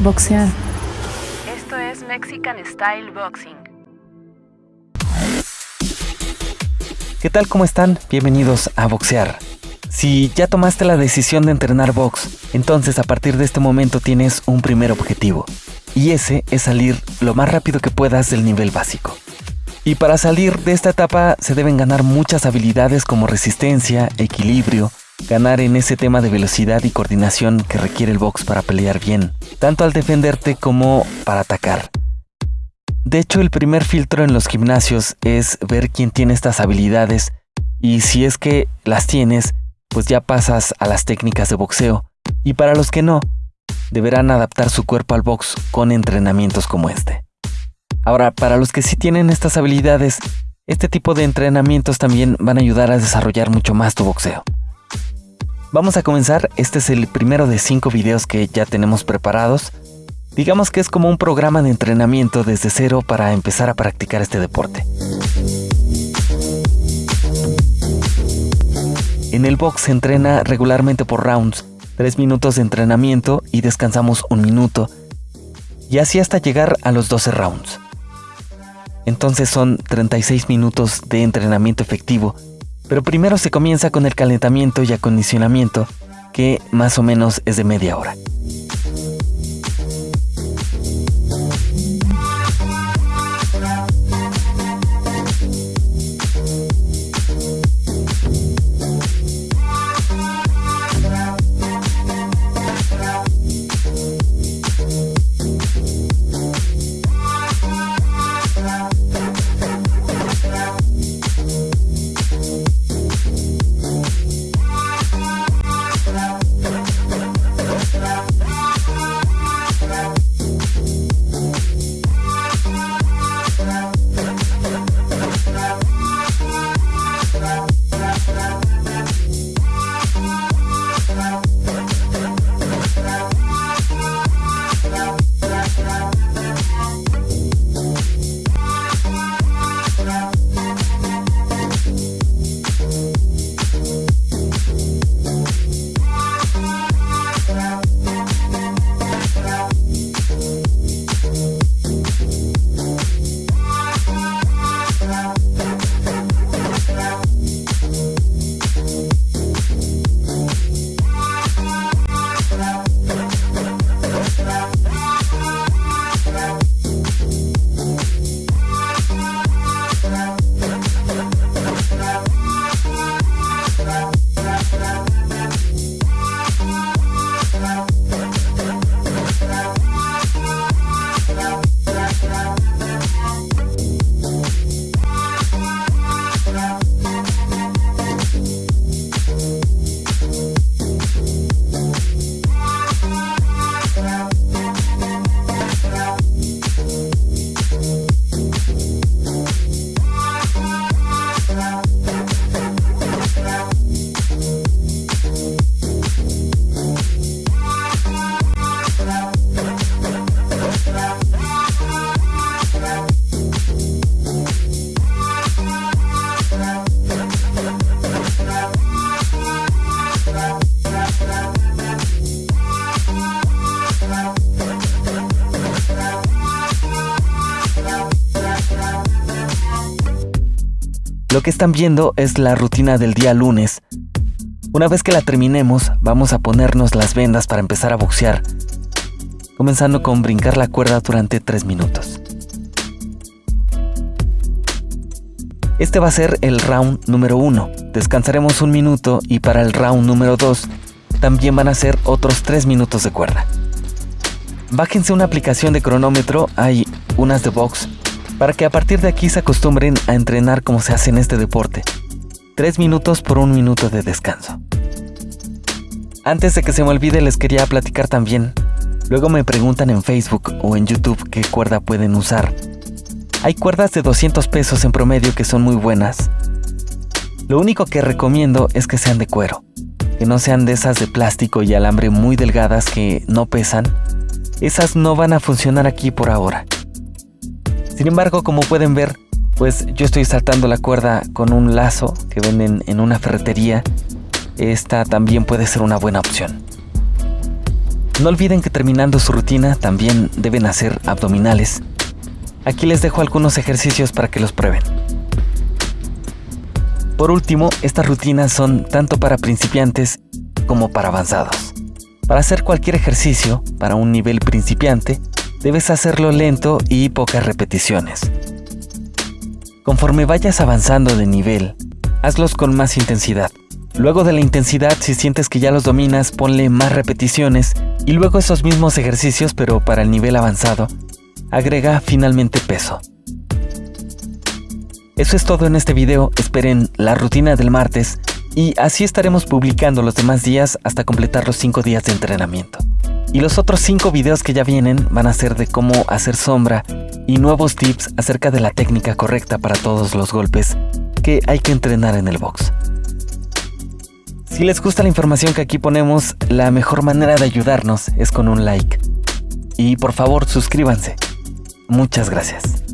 Boxear. Esto es Mexican Style Boxing. ¿Qué tal? ¿Cómo están? Bienvenidos a Boxear. Si ya tomaste la decisión de entrenar box, entonces a partir de este momento tienes un primer objetivo. Y ese es salir lo más rápido que puedas del nivel básico. Y para salir de esta etapa se deben ganar muchas habilidades como resistencia, equilibrio, ganar en ese tema de velocidad y coordinación que requiere el box para pelear bien, tanto al defenderte como para atacar. De hecho, el primer filtro en los gimnasios es ver quién tiene estas habilidades y si es que las tienes, pues ya pasas a las técnicas de boxeo. Y para los que no, deberán adaptar su cuerpo al box con entrenamientos como este. Ahora, para los que sí tienen estas habilidades, este tipo de entrenamientos también van a ayudar a desarrollar mucho más tu boxeo. Vamos a comenzar, este es el primero de cinco videos que ya tenemos preparados. Digamos que es como un programa de entrenamiento desde cero para empezar a practicar este deporte. En el box se entrena regularmente por rounds, 3 minutos de entrenamiento y descansamos un minuto, y así hasta llegar a los 12 rounds. Entonces son 36 minutos de entrenamiento efectivo, pero primero se comienza con el calentamiento y acondicionamiento, que más o menos es de media hora. Lo que están viendo es la rutina del día lunes. Una vez que la terminemos, vamos a ponernos las vendas para empezar a boxear, comenzando con brincar la cuerda durante 3 minutos. Este va a ser el round número 1. Descansaremos un minuto y para el round número 2 también van a ser otros 3 minutos de cuerda. Bájense una aplicación de cronómetro, hay unas de box para que a partir de aquí se acostumbren a entrenar como se hace en este deporte. Tres minutos por un minuto de descanso. Antes de que se me olvide les quería platicar también. Luego me preguntan en Facebook o en YouTube qué cuerda pueden usar. Hay cuerdas de 200 pesos en promedio que son muy buenas. Lo único que recomiendo es que sean de cuero, que no sean de esas de plástico y alambre muy delgadas que no pesan. Esas no van a funcionar aquí por ahora. Sin embargo, como pueden ver, pues yo estoy saltando la cuerda con un lazo que venden en una ferretería. Esta también puede ser una buena opción. No olviden que terminando su rutina también deben hacer abdominales. Aquí les dejo algunos ejercicios para que los prueben. Por último, estas rutinas son tanto para principiantes como para avanzados. Para hacer cualquier ejercicio, para un nivel principiante, debes hacerlo lento y pocas repeticiones. Conforme vayas avanzando de nivel, hazlos con más intensidad. Luego de la intensidad, si sientes que ya los dominas, ponle más repeticiones y luego esos mismos ejercicios, pero para el nivel avanzado, agrega finalmente peso. Eso es todo en este video, esperen la rutina del martes y así estaremos publicando los demás días hasta completar los 5 días de entrenamiento. Y los otros 5 videos que ya vienen van a ser de cómo hacer sombra y nuevos tips acerca de la técnica correcta para todos los golpes que hay que entrenar en el box. Si les gusta la información que aquí ponemos, la mejor manera de ayudarnos es con un like. Y por favor suscríbanse. Muchas gracias.